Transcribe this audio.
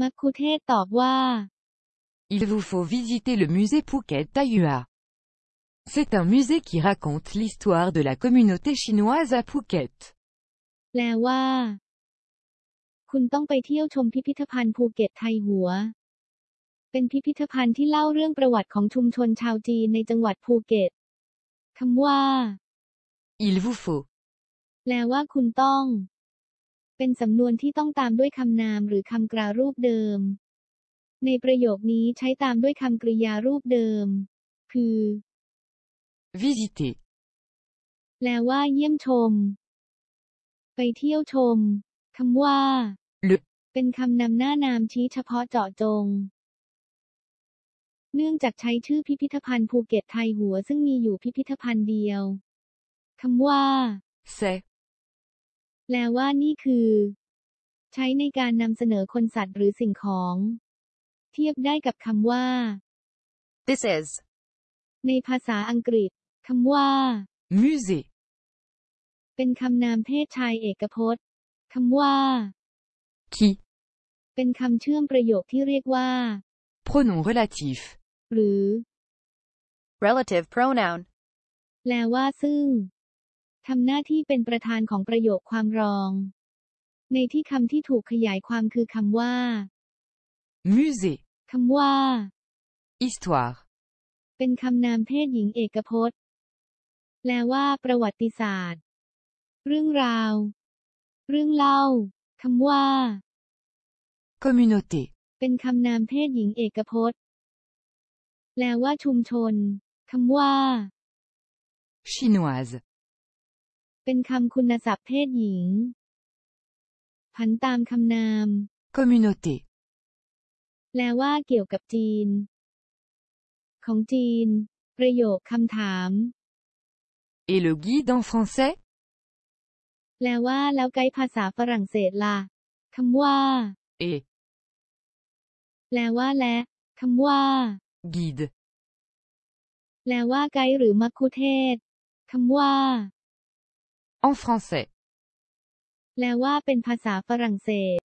มักคุเทศก์ตอบว่า Il vous faut visiter le musée Phuket Thaï Hua. C'est un musée qui raconte l'histoire de la communauté chinoise à Phuket. แปลว่า คุณต้องไปเที่ยวชมพิพิธภัณฑ์ภูเก็ตไทยหัว เป็นพิพิธภัณฑ์ที่เล่าเรื่องประวัติของชุมชนชาวจีนในจังหวัดภูเก็ตคำว่า Il vous faut. แปลว่าคุณต้อง เป็นสำนวนที่ต้องตามด้วยคำนามหรือคำกรารูปเดิม ในประโยคนี้ใช้ตามด้วยคำกริยารูปเดิม คือ Visiter. แปลว่าเยี่ยมชม ไปเที่ยวชมคำว่า Le เป็นคำนำหน้านามชี้เฉพาะเจาะจง เนื่องจากใช้ชื่อพิพิธภัณฑ์ภูเก็ตไทยหัวซึ่งมีอยู่พิพิธภัณฑ์เดียวคำว่า c'est. แปลว่านี่คือ ใช้ในการนำเสนอคนสัตว์หรือสิ่งของ เทียบได้กับคำว่า This is. ในภาษาอังกฤษคำว่า Musée. เป็นคำนามเพศชายเอกพจน์คำว่า Qui. เป็นคำเชื่อมประโยคที่เรียกว่า Pronom relatif. หรือ Relative pronoun. แปลว่าซึ่ง ทำหน้าที่เป็นประธานของประโยคความรอง ในที่คำที่ถูกขยายความคือคำว่า Musée. คำว่า Histoire. เป็นคำนามเพศหญิงเอกพจน์ แปลว่า ประวัติศาสตร์ เรื่องราว เรื่องเล่าคำว่า Communauté. เป็นคำนามเพศหญิงเอกพจน์ แปลว่าชุมชนคำว่า Chinoise. เป็นคำคุณศัพท์เพศหญิง ผันตามคำนาม Communauté. แปลว่าเกี่ยวกับจีน ของจีน ประโยคคำถาม Et le guide en français แปลว่าแล้วไกด์ภาษาฝรั่งเศสล่ะคำว่า Et. แปลว่าและคำว่า Guide. แปลว่าไกด์หรือมัคคุเทศก์คำว่า En français. แปลว่าเป็นภาษาฝรั่งเศส